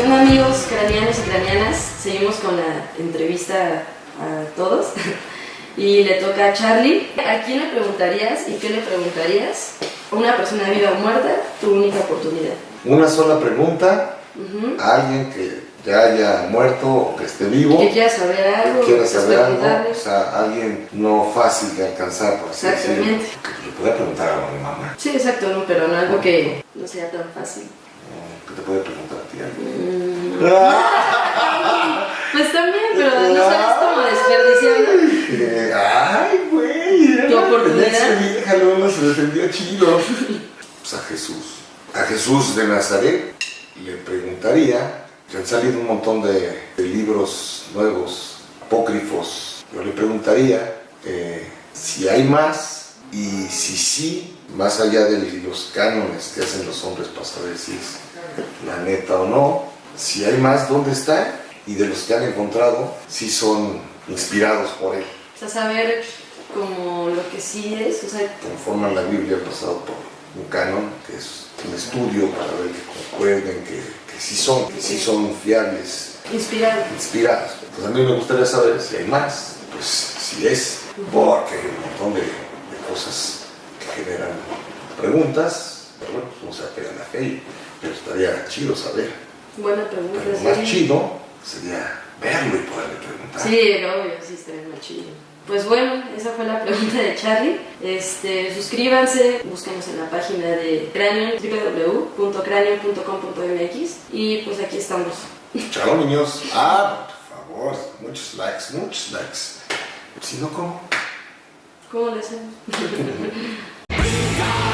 Bueno amigos craneanos y craneanas, seguimos con la entrevista a todos y le toca a Charlie. ¿A quién le preguntarías y qué le preguntarías? Una persona viva o muerta, tu única oportunidad. Una sola pregunta Ujú. a alguien que ya haya muerto o que esté vivo. Que quiera saber algo, que quiera saber algo, o sea, alguien no fácil de alcanzar, por así. Exactamente. Que le pueda preguntar a mi mamá, Sí, exacto, no, pero no algo que no sea tan fácil. ¿No? que te puede preguntar a ti. Mm, Pues también, pero no sabes cómo desperdiciarlo. Eh, ay, güey. Tu oportunidad. Vieja luego se defendió chido. Pues a Jesús. A Jesús de Nazaret le preguntaría, que han salido un montón de, de libros nuevos, apócrifos. Yo le preguntaría eh, si hay más y si sí, más allá de los cánones que hacen los hombres para saber si es la neta o no, si hay más, ¿dónde está? Y de los que han encontrado, si son inspirados por él. O sea, saber como lo que sí es, o sea, conforman la Biblia pasado por un canon, que es un estudio para ver que concuerden, que, que sí son, que sí son fiables, inspirado. inspirados. Pues a mí me gustaría saber si hay más, pues si es, porque hay un montón de, de cosas generan preguntas, pero bueno, pues no se apega a fe, pero estaría chido saber. Buena pregunta. Pero lo más sí. chido sería verlo y poderle preguntar. Sí, obvio, sí, estaría muy chido. Pues bueno, esa fue la pregunta de Charlie. Este, suscríbanse, búsquenos en la página de Cranium, www.cranium.com.mx y pues aquí estamos. Chao niños. Ah, por favor, muchos likes, muchos likes. Si no, ¿cómo? ¿Cómo le hacemos? Bring